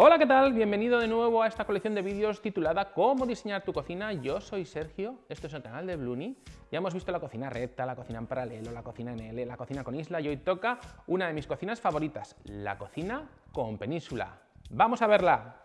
Hola, ¿qué tal? Bienvenido de nuevo a esta colección de vídeos titulada Cómo diseñar tu cocina. Yo soy Sergio, esto es el canal de Bluni. Ya hemos visto la cocina recta, la cocina en paralelo, la cocina en L, la cocina con isla y hoy toca una de mis cocinas favoritas, la cocina con península. ¡Vamos a verla!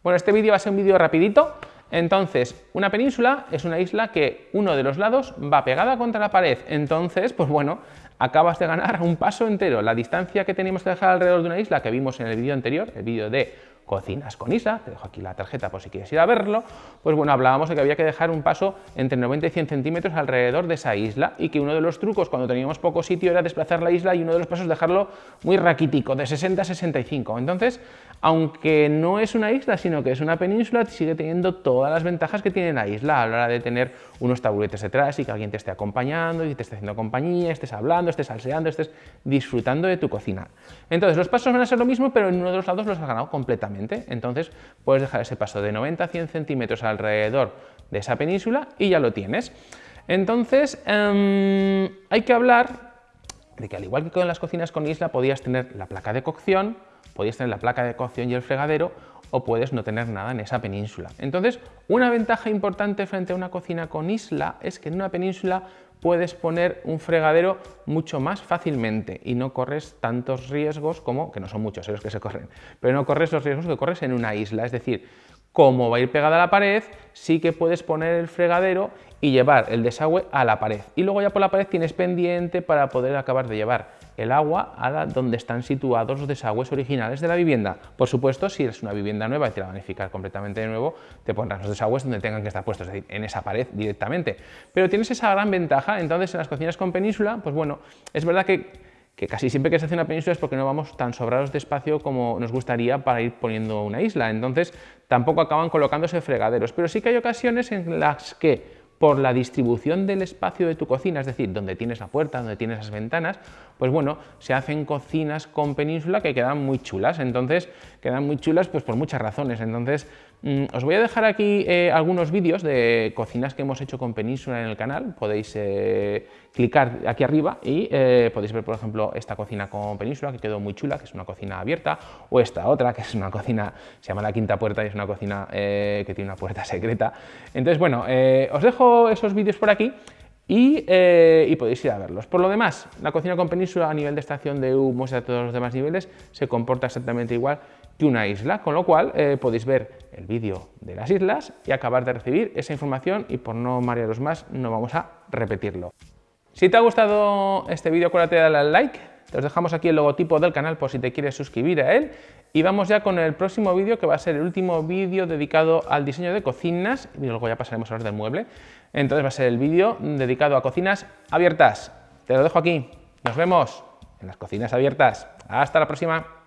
Bueno, este vídeo va a ser un vídeo rapidito. Entonces, una península es una isla que uno de los lados va pegada contra la pared. Entonces, pues bueno, acabas de ganar un paso entero. La distancia que teníamos que dejar alrededor de una isla, que vimos en el vídeo anterior, el vídeo de cocinas con isla, te dejo aquí la tarjeta por si quieres ir a verlo, pues bueno, hablábamos de que había que dejar un paso entre 90 y 100 centímetros alrededor de esa isla y que uno de los trucos cuando teníamos poco sitio era desplazar la isla y uno de los pasos dejarlo muy raquítico, de 60 a 65. Entonces, aunque no es una isla, sino que es una península, sigue teniendo todas las ventajas que tiene la isla a la hora de tener unos taburetes detrás y que alguien te esté acompañando y te esté haciendo compañía, estés hablando, estés salseando, estés disfrutando de tu cocina. Entonces, los pasos van a ser lo mismo, pero en uno de los lados los has ganado completamente. Entonces, puedes dejar ese paso de 90 a 100 centímetros alrededor de esa península y ya lo tienes. Entonces, em, hay que hablar de que al igual que con las cocinas con isla, podías tener la placa de cocción, podías tener la placa de cocción y el fregadero, o puedes no tener nada en esa península. Entonces, una ventaja importante frente a una cocina con isla es que en una península puedes poner un fregadero mucho más fácilmente y no corres tantos riesgos como, que no son muchos los que se corren, pero no corres los riesgos que corres en una isla, es decir, como va a ir pegada a la pared, sí que puedes poner el fregadero y llevar el desagüe a la pared. Y luego ya por la pared tienes pendiente para poder acabar de llevar el agua a donde están situados los desagües originales de la vivienda. Por supuesto, si es una vivienda nueva y te la van a edificar completamente de nuevo, te pondrás los desagües donde tengan que estar puestos, es decir, en esa pared directamente. Pero tienes esa gran ventaja, entonces en las cocinas con península, pues bueno, es verdad que que casi siempre que se hace una península es porque no vamos tan sobrados de espacio como nos gustaría para ir poniendo una isla, entonces tampoco acaban colocándose fregaderos, pero sí que hay ocasiones en las que por la distribución del espacio de tu cocina, es decir, donde tienes la puerta, donde tienes las ventanas, pues bueno, se hacen cocinas con península que quedan muy chulas, entonces quedan muy chulas pues por muchas razones, entonces os voy a dejar aquí eh, algunos vídeos de cocinas que hemos hecho con península en el canal, podéis eh, clicar aquí arriba y eh, podéis ver por ejemplo esta cocina con península que quedó muy chula, que es una cocina abierta, o esta otra que es una cocina, se llama la quinta puerta y es una cocina que tiene una puerta secreta, entonces bueno, os dejo esos vídeos por aquí eh, y, podéis ir a verlos. Por lo demás, la cocina con península a nivel de estación de humos y a todos los demás niveles se comporta exactamente igual que una isla, con lo cual eh, podéis ver el vídeo de las islas y acabar de recibir esa información y por no marearos más no vamos a repetirlo. Si te ha gustado este vídeo acuérdate de darle al like, te os dejamos aquí el logotipo del canal por si te quieres suscribir a él y vamos ya con el próximo vídeo que va a ser el último vídeo dedicado al diseño de cocinas y luego ya pasaremos a hablar del mueble. Entonces va a ser el vídeo dedicado a cocinas abiertas. Te lo dejo aquí. Nos vemos en las cocinas abiertas. Hasta la próxima.